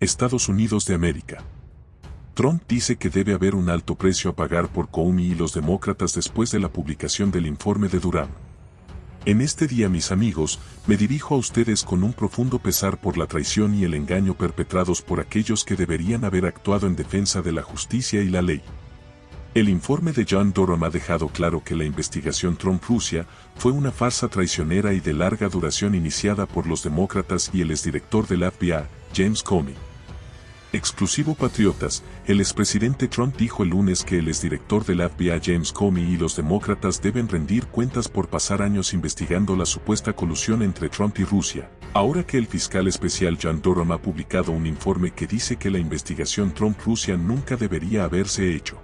Estados Unidos de América. Trump dice que debe haber un alto precio a pagar por Comey y los demócratas después de la publicación del informe de Durham. En este día mis amigos, me dirijo a ustedes con un profundo pesar por la traición y el engaño perpetrados por aquellos que deberían haber actuado en defensa de la justicia y la ley. El informe de John Durham ha dejado claro que la investigación Trump-Rusia fue una farsa traicionera y de larga duración iniciada por los demócratas y el exdirector del FBI, James Comey. Exclusivo Patriotas, el expresidente Trump dijo el lunes que el exdirector del FBI James Comey y los demócratas deben rendir cuentas por pasar años investigando la supuesta colusión entre Trump y Rusia, ahora que el fiscal especial John Durham ha publicado un informe que dice que la investigación Trump-Rusia nunca debería haberse hecho.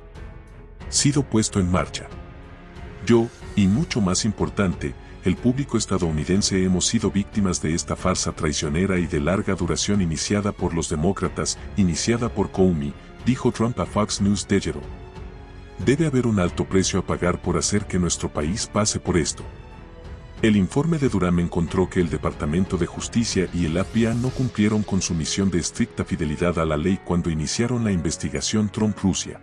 Sido puesto en marcha. Yo, y mucho más importante, el público estadounidense hemos sido víctimas de esta farsa traicionera y de larga duración iniciada por los demócratas, iniciada por Comey, dijo Trump a Fox News Digital. Debe haber un alto precio a pagar por hacer que nuestro país pase por esto. El informe de Durham encontró que el Departamento de Justicia y el FBI no cumplieron con su misión de estricta fidelidad a la ley cuando iniciaron la investigación Trump-Rusia.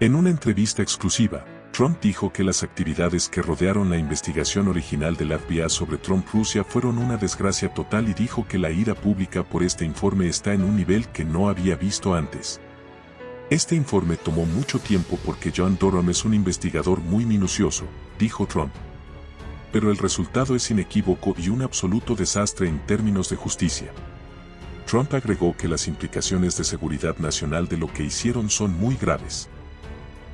En una entrevista exclusiva, Trump dijo que las actividades que rodearon la investigación original del FBI sobre Trump-Rusia fueron una desgracia total y dijo que la ira pública por este informe está en un nivel que no había visto antes. Este informe tomó mucho tiempo porque John Durham es un investigador muy minucioso, dijo Trump. Pero el resultado es inequívoco y un absoluto desastre en términos de justicia. Trump agregó que las implicaciones de seguridad nacional de lo que hicieron son muy graves.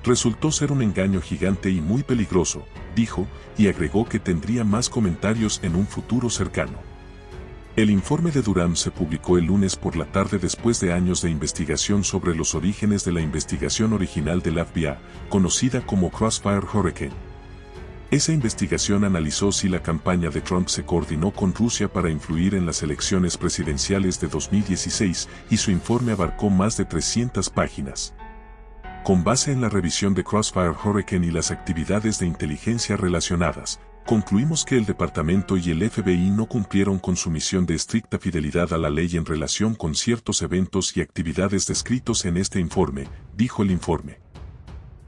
Resultó ser un engaño gigante y muy peligroso, dijo, y agregó que tendría más comentarios en un futuro cercano. El informe de Durham se publicó el lunes por la tarde después de años de investigación sobre los orígenes de la investigación original del FBI, conocida como Crossfire Hurricane. Esa investigación analizó si la campaña de Trump se coordinó con Rusia para influir en las elecciones presidenciales de 2016 y su informe abarcó más de 300 páginas. Con base en la revisión de Crossfire Hurricane y las actividades de inteligencia relacionadas, concluimos que el departamento y el FBI no cumplieron con su misión de estricta fidelidad a la ley en relación con ciertos eventos y actividades descritos en este informe, dijo el informe.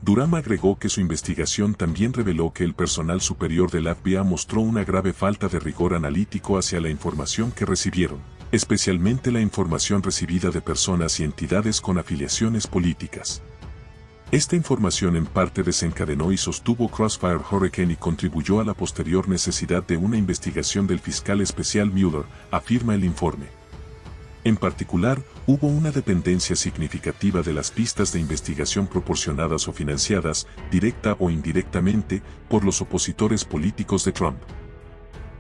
Durham agregó que su investigación también reveló que el personal superior del FBI mostró una grave falta de rigor analítico hacia la información que recibieron, especialmente la información recibida de personas y entidades con afiliaciones políticas. Esta información en parte desencadenó y sostuvo Crossfire Hurricane y contribuyó a la posterior necesidad de una investigación del fiscal especial Mueller, afirma el informe. En particular, hubo una dependencia significativa de las pistas de investigación proporcionadas o financiadas, directa o indirectamente, por los opositores políticos de Trump.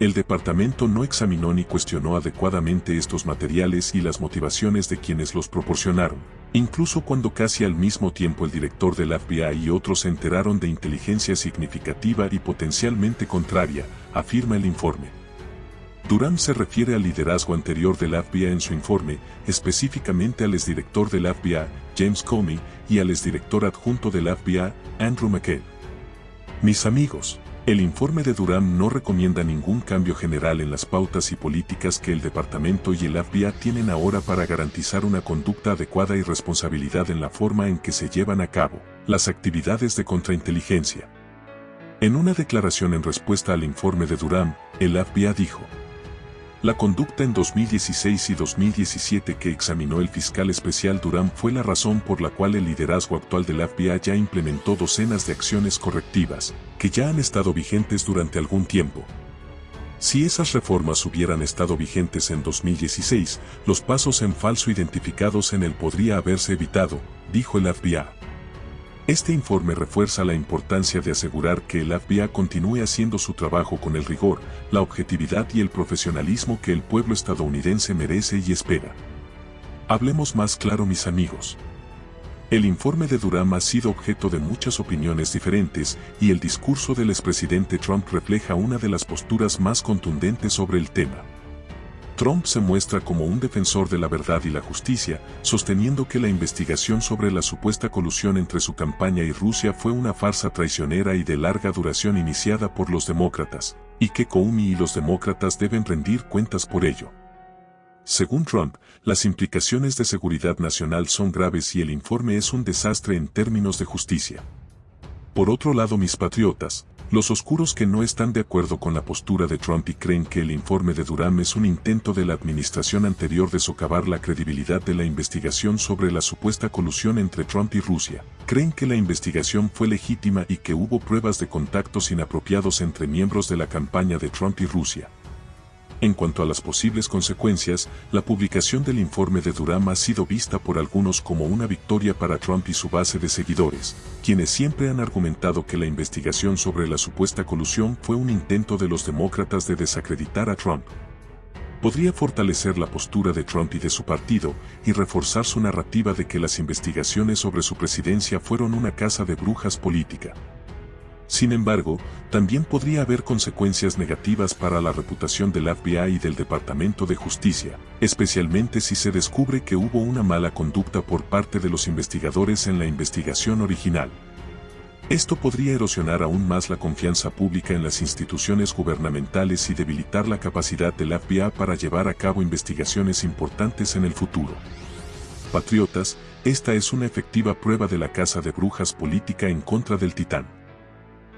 El departamento no examinó ni cuestionó adecuadamente estos materiales y las motivaciones de quienes los proporcionaron Incluso cuando casi al mismo tiempo el director del FBI y otros se enteraron de inteligencia significativa y potencialmente contraria, afirma el informe. Durham se refiere al liderazgo anterior del FBI en su informe, específicamente al exdirector del FBI, James Comey, y al exdirector adjunto del FBI, Andrew McCabe. Mis amigos, el informe de Durham no recomienda ningún cambio general en las pautas y políticas que el departamento y el FBI tienen ahora para garantizar una conducta adecuada y responsabilidad en la forma en que se llevan a cabo las actividades de contrainteligencia. En una declaración en respuesta al informe de Durham, el FBI dijo, la conducta en 2016 y 2017 que examinó el fiscal especial Durham fue la razón por la cual el liderazgo actual del FBI ya implementó docenas de acciones correctivas, que ya han estado vigentes durante algún tiempo. Si esas reformas hubieran estado vigentes en 2016, los pasos en falso identificados en él podría haberse evitado, dijo el FBI. Este informe refuerza la importancia de asegurar que el FBI continúe haciendo su trabajo con el rigor, la objetividad y el profesionalismo que el pueblo estadounidense merece y espera. Hablemos más claro mis amigos. El informe de Durham ha sido objeto de muchas opiniones diferentes y el discurso del expresidente Trump refleja una de las posturas más contundentes sobre el tema. Trump se muestra como un defensor de la verdad y la justicia, sosteniendo que la investigación sobre la supuesta colusión entre su campaña y Rusia fue una farsa traicionera y de larga duración iniciada por los demócratas, y que Comey y los demócratas deben rendir cuentas por ello. Según Trump, las implicaciones de seguridad nacional son graves y el informe es un desastre en términos de justicia. Por otro lado, mis patriotas, los oscuros que no están de acuerdo con la postura de Trump y creen que el informe de Durham es un intento de la administración anterior de socavar la credibilidad de la investigación sobre la supuesta colusión entre Trump y Rusia, creen que la investigación fue legítima y que hubo pruebas de contactos inapropiados entre miembros de la campaña de Trump y Rusia. En cuanto a las posibles consecuencias, la publicación del informe de Durham ha sido vista por algunos como una victoria para Trump y su base de seguidores, quienes siempre han argumentado que la investigación sobre la supuesta colusión fue un intento de los demócratas de desacreditar a Trump. Podría fortalecer la postura de Trump y de su partido y reforzar su narrativa de que las investigaciones sobre su presidencia fueron una casa de brujas política. Sin embargo, también podría haber consecuencias negativas para la reputación del FBI y del Departamento de Justicia, especialmente si se descubre que hubo una mala conducta por parte de los investigadores en la investigación original. Esto podría erosionar aún más la confianza pública en las instituciones gubernamentales y debilitar la capacidad del FBI para llevar a cabo investigaciones importantes en el futuro. Patriotas, esta es una efectiva prueba de la casa de brujas política en contra del titán.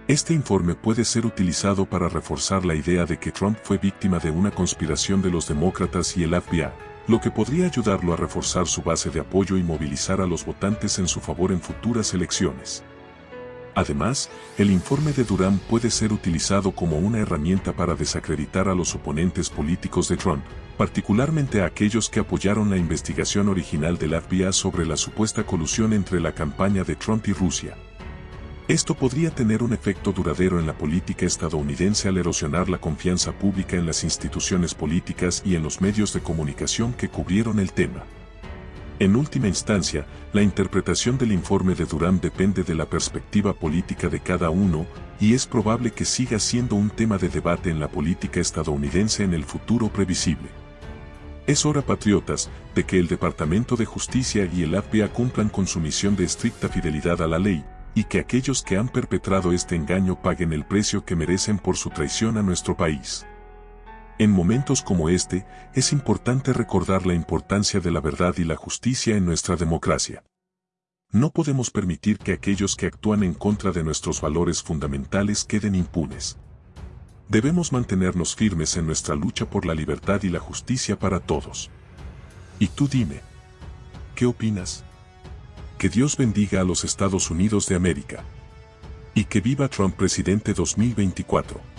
Este informe puede ser utilizado para reforzar la idea de que Trump fue víctima de una conspiración de los demócratas y el FBI, lo que podría ayudarlo a reforzar su base de apoyo y movilizar a los votantes en su favor en futuras elecciones. Además, el informe de Durham puede ser utilizado como una herramienta para desacreditar a los oponentes políticos de Trump, particularmente a aquellos que apoyaron la investigación original del FBI sobre la supuesta colusión entre la campaña de Trump y Rusia. Esto podría tener un efecto duradero en la política estadounidense al erosionar la confianza pública en las instituciones políticas y en los medios de comunicación que cubrieron el tema. En última instancia, la interpretación del informe de Durham depende de la perspectiva política de cada uno, y es probable que siga siendo un tema de debate en la política estadounidense en el futuro previsible. Es hora, patriotas, de que el Departamento de Justicia y el FBI cumplan con su misión de estricta fidelidad a la ley, y que aquellos que han perpetrado este engaño paguen el precio que merecen por su traición a nuestro país. En momentos como este, es importante recordar la importancia de la verdad y la justicia en nuestra democracia. No podemos permitir que aquellos que actúan en contra de nuestros valores fundamentales queden impunes. Debemos mantenernos firmes en nuestra lucha por la libertad y la justicia para todos. Y tú dime, ¿qué opinas? Que Dios bendiga a los Estados Unidos de América. Y que viva Trump presidente 2024.